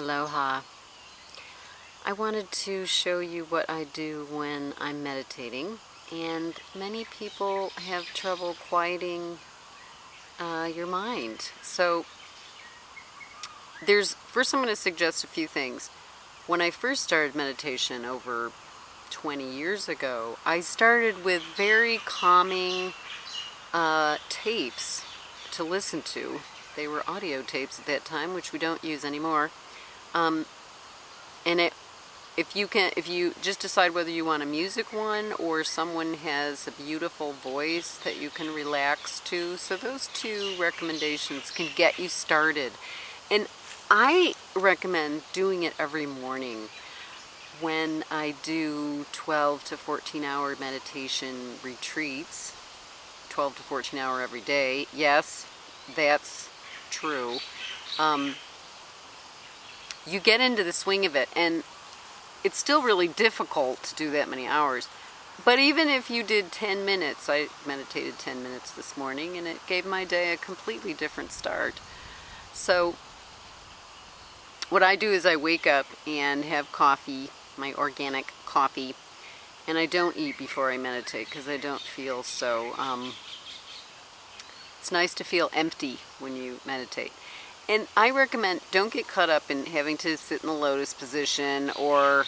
Aloha. I wanted to show you what I do when I'm meditating and many people have trouble quieting uh, your mind. So there's first I'm going to suggest a few things. When I first started meditation over 20 years ago, I started with very calming uh, tapes to listen to. They were audio tapes at that time, which we don't use anymore. Um, and it, if you can, if you just decide whether you want a music one or someone has a beautiful voice that you can relax to. So those two recommendations can get you started. And I recommend doing it every morning when I do 12 to 14 hour meditation retreats, 12 to 14 hour every day. Yes, that's true. Um, you get into the swing of it and it's still really difficult to do that many hours. But even if you did 10 minutes, I meditated 10 minutes this morning and it gave my day a completely different start. So what I do is I wake up and have coffee, my organic coffee, and I don't eat before I meditate because I don't feel so, um, it's nice to feel empty when you meditate. And I recommend don't get caught up in having to sit in the lotus position or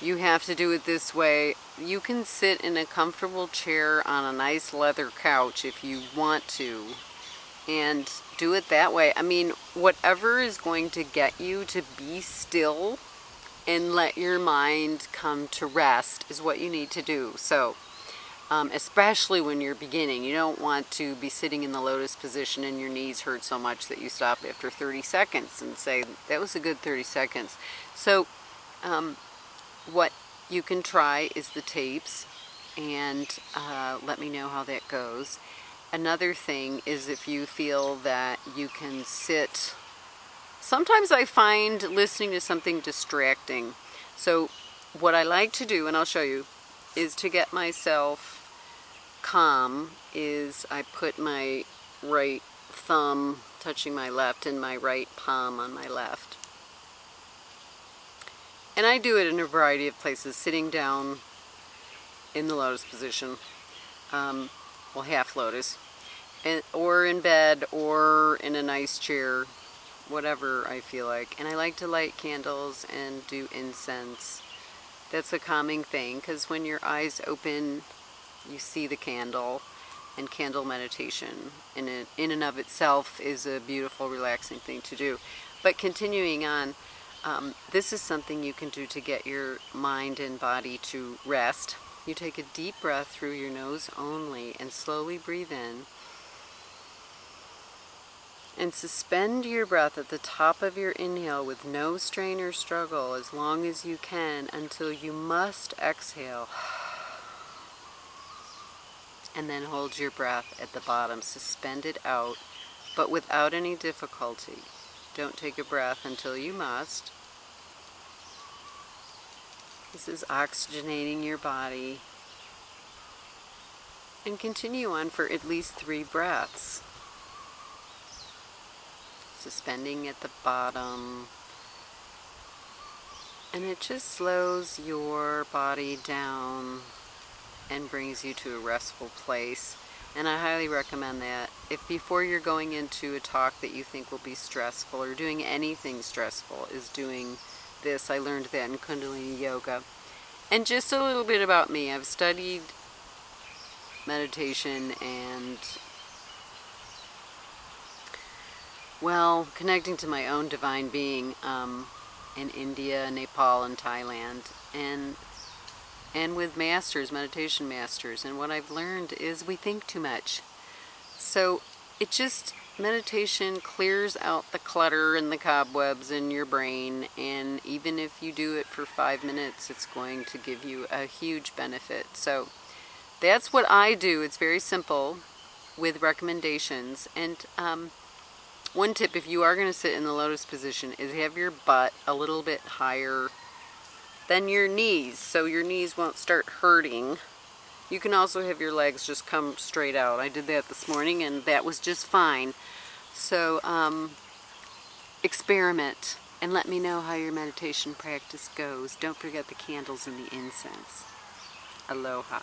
you have to do it this way. You can sit in a comfortable chair on a nice leather couch if you want to and do it that way. I mean, whatever is going to get you to be still and let your mind come to rest is what you need to do. So um, especially when you're beginning. You don't want to be sitting in the lotus position and your knees hurt so much that you stop after 30 seconds and say, that was a good 30 seconds. So um, what you can try is the tapes and uh, let me know how that goes. Another thing is if you feel that you can sit, sometimes I find listening to something distracting. So what I like to do, and I'll show you, is to get myself calm is I put my right thumb touching my left and my right palm on my left. And I do it in a variety of places, sitting down in the lotus position, um, well half lotus, and, or in bed or in a nice chair, whatever I feel like. And I like to light candles and do incense. That's a calming thing because when your eyes open you see the candle and candle meditation in, it, in and of itself is a beautiful relaxing thing to do. But continuing on um, this is something you can do to get your mind and body to rest. You take a deep breath through your nose only and slowly breathe in. And suspend your breath at the top of your inhale with no strain or struggle as long as you can until you must exhale and then hold your breath at the bottom. suspended out, but without any difficulty. Don't take a breath until you must. This is oxygenating your body. And continue on for at least three breaths. Suspending at the bottom. And it just slows your body down and brings you to a restful place. And I highly recommend that. If before you're going into a talk that you think will be stressful or doing anything stressful is doing this, I learned that in Kundalini Yoga. And just a little bit about me. I've studied meditation and well, connecting to my own divine being um, in India, Nepal, and Thailand. And and with masters, meditation masters. And what I've learned is we think too much. So it just, meditation clears out the clutter and the cobwebs in your brain. And even if you do it for five minutes, it's going to give you a huge benefit. So that's what I do. It's very simple with recommendations. And um, one tip, if you are going to sit in the lotus position, is have your butt a little bit higher then your knees, so your knees won't start hurting. You can also have your legs just come straight out. I did that this morning and that was just fine. So um, experiment. And let me know how your meditation practice goes. Don't forget the candles and the incense. Aloha.